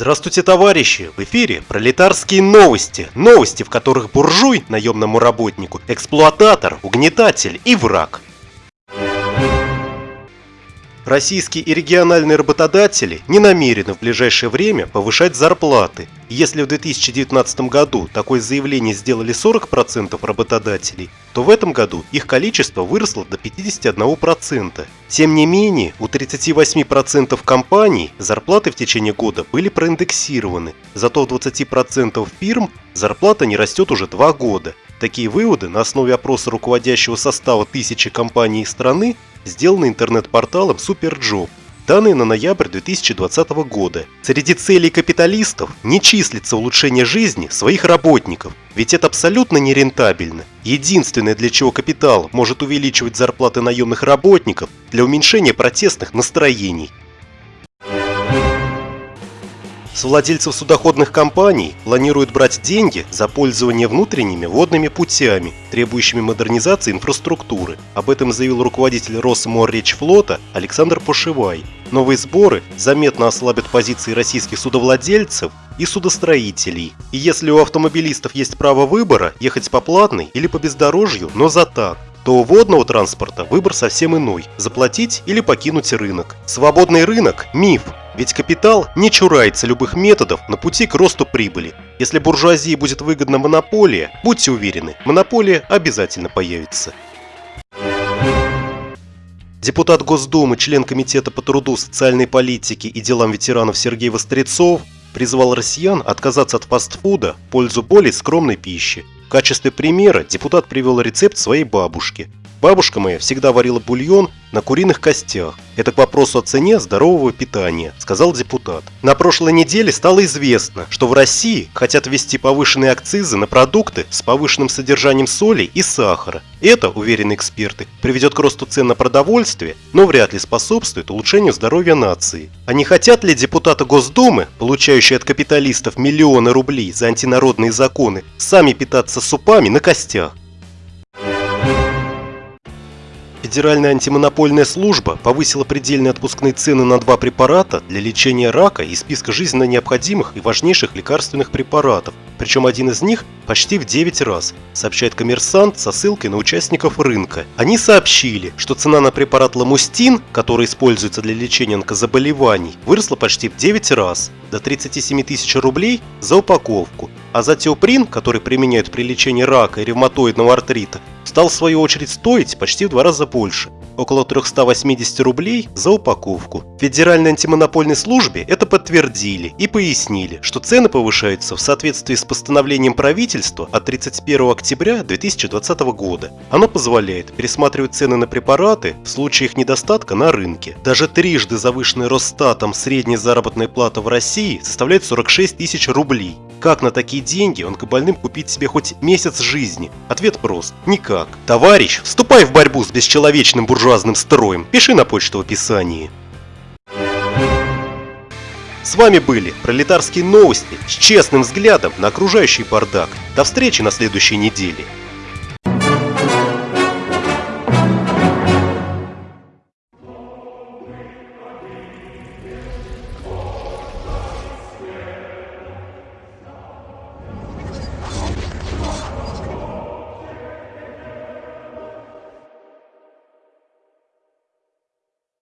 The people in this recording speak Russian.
Здравствуйте, товарищи! В эфире пролетарские новости. Новости, в которых буржуй, наемному работнику, эксплуататор, угнетатель и враг. Российские и региональные работодатели не намерены в ближайшее время повышать зарплаты. Если в 2019 году такое заявление сделали 40% работодателей, то в этом году их количество выросло до 51%. Тем не менее, у 38% компаний зарплаты в течение года были проиндексированы, зато у 20% фирм зарплата не растет уже 2 года. Такие выводы на основе опроса руководящего состава тысячи компаний страны сделаны интернет-порталом SuperJob. Данные на ноябрь 2020 года. Среди целей капиталистов не числится улучшение жизни своих работников, ведь это абсолютно нерентабельно. Единственное, для чего капитал может увеличивать зарплаты наемных работников, для уменьшения протестных настроений. С владельцев судоходных компаний планируют брать деньги за пользование внутренними водными путями, требующими модернизации инфраструктуры. Об этом заявил руководитель Росморречфлота Александр Пошивай. Новые сборы заметно ослабят позиции российских судовладельцев и судостроителей. И если у автомобилистов есть право выбора, ехать по платной или по бездорожью, но за так, то у водного транспорта выбор совсем иной – заплатить или покинуть рынок. Свободный рынок – миф, ведь капитал не чурается любых методов на пути к росту прибыли. Если буржуазии будет выгодна монополия, будьте уверены, монополия обязательно появится. Депутат Госдумы, член Комитета по труду, социальной политике и делам ветеранов Сергей Вострецов призвал россиян отказаться от фастфуда в пользу более скромной пищи. В качестве примера депутат привел рецепт своей бабушки. Бабушка моя всегда варила бульон на куриных костях. Это к вопросу о цене здорового питания, сказал депутат. На прошлой неделе стало известно, что в России хотят ввести повышенные акцизы на продукты с повышенным содержанием соли и сахара. Это, уверены эксперты, приведет к росту цен на продовольствие, но вряд ли способствует улучшению здоровья нации. А не хотят ли депутаты Госдумы, получающие от капиталистов миллионы рублей за антинародные законы, сами питаться супами на костях? Федеральная антимонопольная служба повысила предельные отпускные цены на два препарата для лечения рака из списка жизненно необходимых и важнейших лекарственных препаратов, причем один из них почти в 9 раз, сообщает коммерсант со ссылкой на участников рынка. Они сообщили, что цена на препарат ламустин, который используется для лечения онкозаболеваний, выросла почти в 9 раз, до 37 тысяч рублей за упаковку, а за теоприн, который применяют при лечении рака и ревматоидного артрита, стал в свою очередь стоить почти в два раза больше – около 380 рублей за упаковку. В Федеральной антимонопольной службе это подтвердили и пояснили, что цены повышаются в соответствии с постановлением правительства от 31 октября 2020 года. Оно позволяет пересматривать цены на препараты в случае их недостатка на рынке. Даже трижды завышенная Росстатом средняя заработная плата в России составляет 46 тысяч рублей. Как на такие деньги онкобольным купить себе хоть месяц жизни? Ответ прост – никак. Товарищ, вступай в борьбу с бесчеловечным буржуазным строем. Пиши на почту в описании. С вами были пролетарские новости с честным взглядом на окружающий бардак. До встречи на следующей неделе.